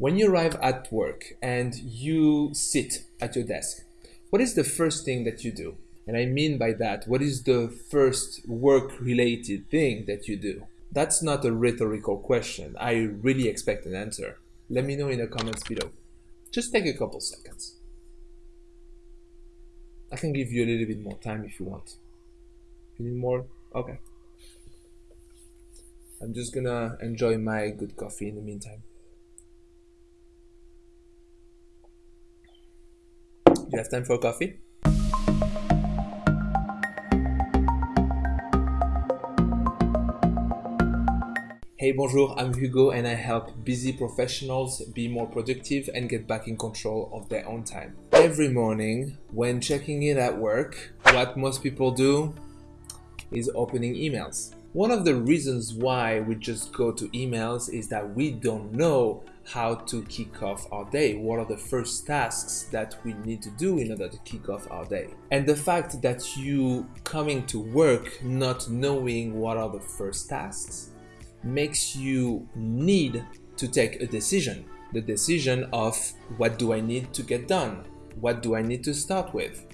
When you arrive at work and you sit at your desk, what is the first thing that you do? And I mean by that, what is the first work related thing that you do? That's not a rhetorical question. I really expect an answer. Let me know in the comments below. Just take a couple seconds. I can give you a little bit more time if you want. You need more? Okay. I'm just gonna enjoy my good coffee in the meantime. You have time for coffee? Hey, bonjour, I'm Hugo and I help busy professionals be more productive and get back in control of their own time. Every morning, when checking in at work, what most people do is opening emails. One of the reasons why we just go to emails is that we don't know how to kick off our day. What are the first tasks that we need to do in order to kick off our day? And the fact that you coming to work not knowing what are the first tasks makes you need to take a decision. The decision of what do I need to get done? What do I need to start with?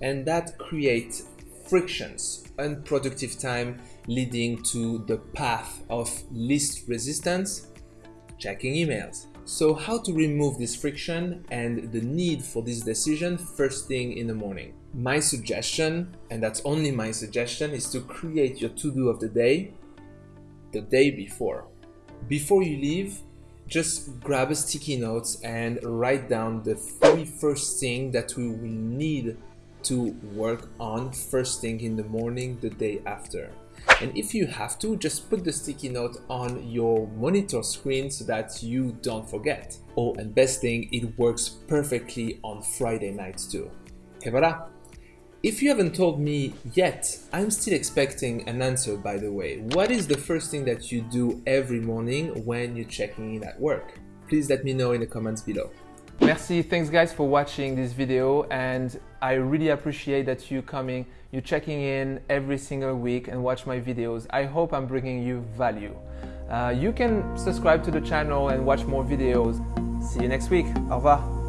And that creates frictions, unproductive time leading to the path of least resistance, checking emails. So how to remove this friction and the need for this decision first thing in the morning? My suggestion, and that's only my suggestion, is to create your to-do of the day the day before. Before you leave, just grab a sticky note and write down the three first things that we will need to work on first thing in the morning the day after. And if you have to, just put the sticky note on your monitor screen so that you don't forget. Oh, and best thing, it works perfectly on Friday nights too. Et voilà! If you haven't told me yet, I'm still expecting an answer by the way. What is the first thing that you do every morning when you're checking in at work? Please let me know in the comments below. Merci, thanks guys for watching this video and I really appreciate that you coming, you checking in every single week and watch my videos. I hope I'm bringing you value. Uh, you can subscribe to the channel and watch more videos. See you next week. Au revoir.